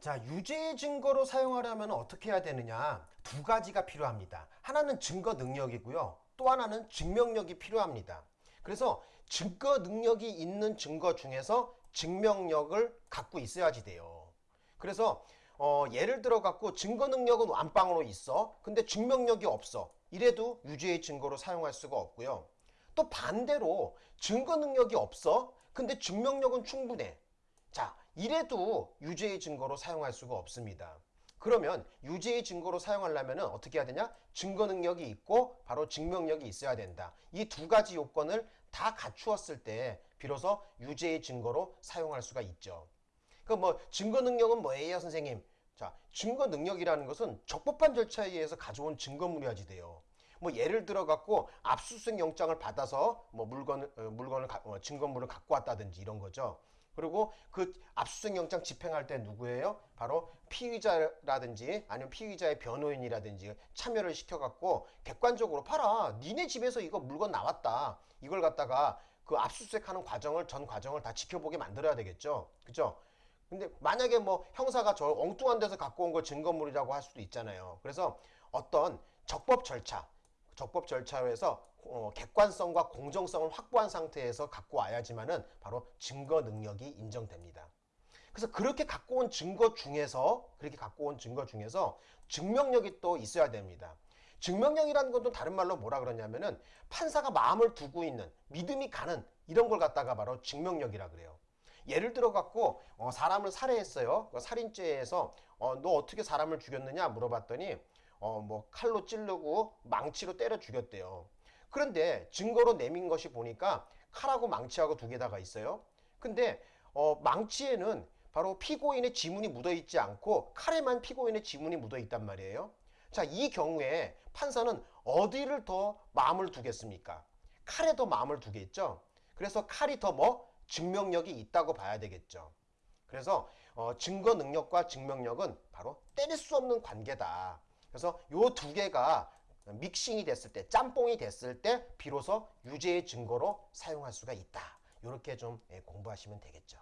자, 유죄의 증거로 사용하려면 어떻게 해야 되느냐? 두 가지가 필요합니다. 하나는 증거 능력이고요. 또 하나는 증명력이 필요합니다. 그래서 증거 능력이 있는 증거 중에서 증명력을 갖고 있어야지 돼요. 그래서 어, 예를 들어 갖고 증거 능력은 완빵으로 있어. 근데 증명력이 없어. 이래도 유죄의 증거로 사용할 수가 없고요. 또 반대로 증거 능력이 없어. 근데 증명력은 충분해. 자, 이래도 유죄의 증거로 사용할 수가 없습니다. 그러면 유죄의 증거로 사용하려면 어떻게 해야 되냐? 증거 능력이 있고 바로 증명력이 있어야 된다. 이 두 가지 요건을 다 갖추었을 때 비로소 유죄의 증거로 사용할 수가 있죠. 그뭐 증거 능력은 뭐예요, 선생님? 자, 증거 능력이라는 것은 적법한 절차에 의해서 가져온 증거물이야지 돼요. 뭐 예를 들어 갖고 압수수색 영장을 받아서 뭐 물건을 어, 물건을 가- 어, 증거물을 갖고 왔다든지 이런 거죠. 그리고 그 압수수색 영장 집행할 때 누구예요? 바로 피의자라든지 아니면 피의자의 변호인이라든지 참여를 시켜갖고 객관적으로 봐라. 니네 집에서 이거 물건 나왔다. 이걸 갖다가 그 압수수색하는 과정을 전 과정을 다 지켜보게 만들어야 되겠죠. 그죠? 근데 만약에 뭐 형사가 저 엉뚱한 데서 갖고 온 걸 증거물이라고 할 수도 있잖아요. 그래서 어떤 적법 절차, 적법 절차에서 어, 객관성과 공정성을 확보한 상태에서 갖고 와야지만은 바로 증거 능력이 인정됩니다. 그래서 그렇게 갖고 온 증거 중에서 그렇게 갖고 온 증거 중에서 증명력이 또 있어야 됩니다. 증명력이라는 것도 다른 말로 뭐라 그러냐면은 판사가 마음을 두고 있는 믿음이 가는 이런 걸 갖다가 바로 증명력이라 그래요. 예를 들어 갖고 어, 사람을 살해했어요. 그 살인죄에서 어, 너 어떻게 사람을 죽였느냐 물어봤더니 어, 뭐 칼로 찌르고 망치로 때려 죽였대요. 그런데 증거로 내민 것이 보니까 칼하고 망치하고 두 개 다가 있어요. 근데 어, 망치에는 바로 피고인의 지문이 묻어 있지 않고 칼에만 피고인의 지문이 묻어 있단 말이에요. 자, 이 경우에 판사는 어디를 더 마음을 두겠습니까? 칼에 더 마음을 두겠죠. 그래서 칼이 더 뭐 증명력이 있다고 봐야 되겠죠. 그래서 어, 증거 능력과 증명력은 바로 때릴 수 없는 관계다. 그래서 요 두 개가 믹싱이 됐을 때, 짬뽕이 됐을 때 비로소 유죄의 증거로 사용할 수가 있다. 이렇게 좀 예, 공부하시면 되겠죠.